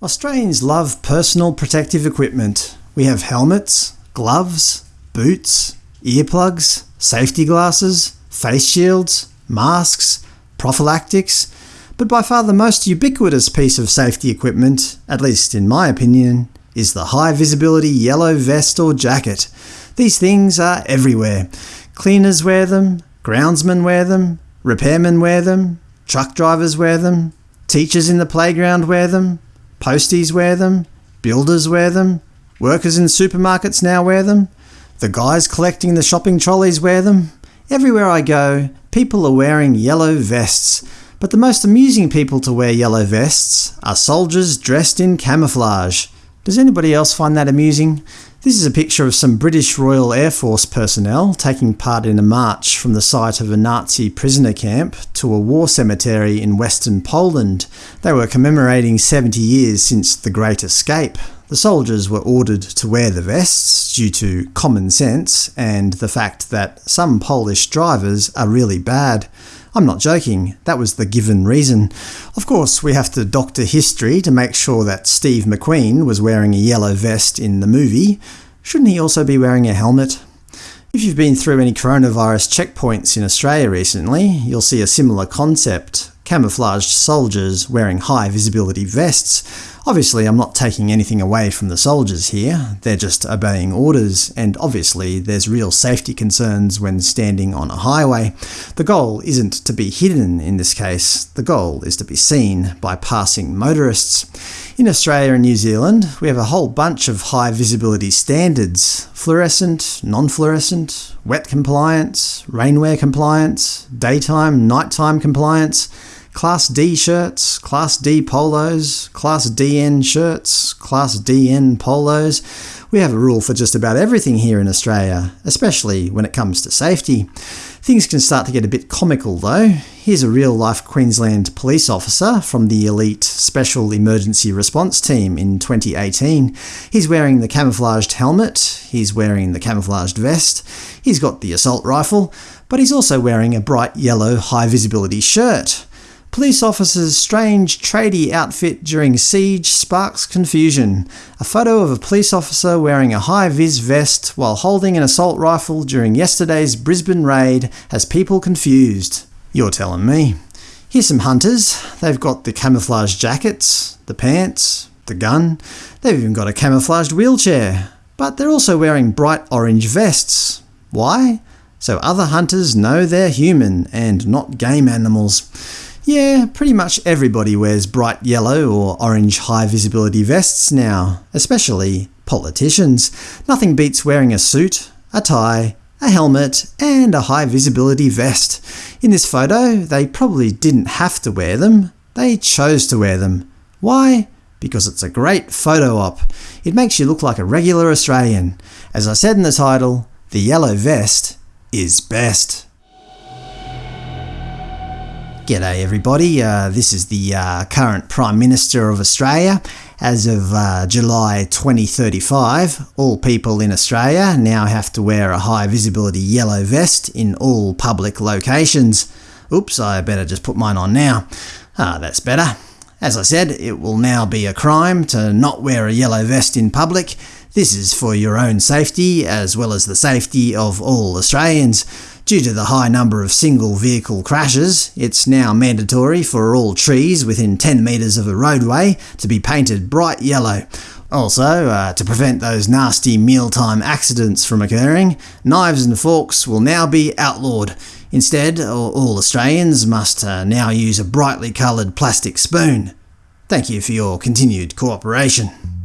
Australians love personal protective equipment. We have helmets, gloves, boots, earplugs, safety glasses, face shields, masks, prophylactics, but by far the most ubiquitous piece of safety equipment, at least in my opinion, is the high-visibility yellow vest or jacket. These things are everywhere. Cleaners wear them, groundsmen wear them, repairmen wear them, truck drivers wear them, teachers in the playground wear them, Posties wear them, builders wear them, workers in supermarkets now wear them, the guys collecting the shopping trolleys wear them. Everywhere I go, people are wearing yellow vests, but the most amusing people to wear yellow vests are soldiers dressed in camouflage. Does anybody else find that amusing? This is a picture of some British Royal Air Force personnel taking part in a march from the site of a Nazi prisoner camp to a war cemetery in western Poland. They were commemorating 70 years since the Great Escape. The soldiers were ordered to wear the vests due to common sense and the fact that some Polish drivers are really bad. I'm not joking, that was the given reason. Of course, we have to doctor history to make sure that Steve McQueen was wearing a yellow vest in the movie. Shouldn't he also be wearing a helmet? If you've been through any coronavirus checkpoints in Australia recently, you'll see a similar concept camouflaged soldiers wearing high visibility vests. Obviously I'm not taking anything away from the soldiers here, they're just obeying orders, and obviously there's real safety concerns when standing on a highway. The goal isn't to be hidden in this case, the goal is to be seen by passing motorists. In Australia and New Zealand, we have a whole bunch of high visibility standards – fluorescent, non-fluorescent, wet compliance, rainwear compliance, daytime, nighttime compliance, Class D shirts, Class D polos, Class DN shirts, Class DN polos. We have a rule for just about everything here in Australia, especially when it comes to safety. Things can start to get a bit comical though. Here's a real-life Queensland police officer from the elite Special Emergency Response Team in 2018. He's wearing the camouflaged helmet, he's wearing the camouflaged vest, he's got the assault rifle, but he's also wearing a bright yellow high-visibility shirt. Police officer's strange tradie outfit during siege sparks confusion. A photo of a police officer wearing a high-vis vest while holding an assault rifle during yesterday's Brisbane raid has people confused. You're telling me. Here's some hunters. They've got the camouflage jackets, the pants, the gun. They've even got a camouflaged wheelchair. But they're also wearing bright orange vests. Why? So other hunters know they're human and not game animals. Yeah, pretty much everybody wears bright yellow or orange high-visibility vests now, especially politicians. Nothing beats wearing a suit, a tie, a helmet, and a high-visibility vest. In this photo, they probably didn't have to wear them, they chose to wear them. Why? Because it's a great photo op. It makes you look like a regular Australian. As I said in the title, the yellow vest is best. G'day everybody, uh, this is the uh, current Prime Minister of Australia. As of uh, July 2035, all people in Australia now have to wear a high visibility yellow vest in all public locations. Oops, I better just put mine on now. Ah, that's better. As I said, it will now be a crime to not wear a yellow vest in public. This is for your own safety, as well as the safety of all Australians. Due to the high number of single-vehicle crashes, it's now mandatory for all trees within 10 metres of a roadway to be painted bright yellow. Also, uh, to prevent those nasty mealtime accidents from occurring, knives and forks will now be outlawed. Instead, all Australians must uh, now use a brightly coloured plastic spoon. Thank you for your continued cooperation.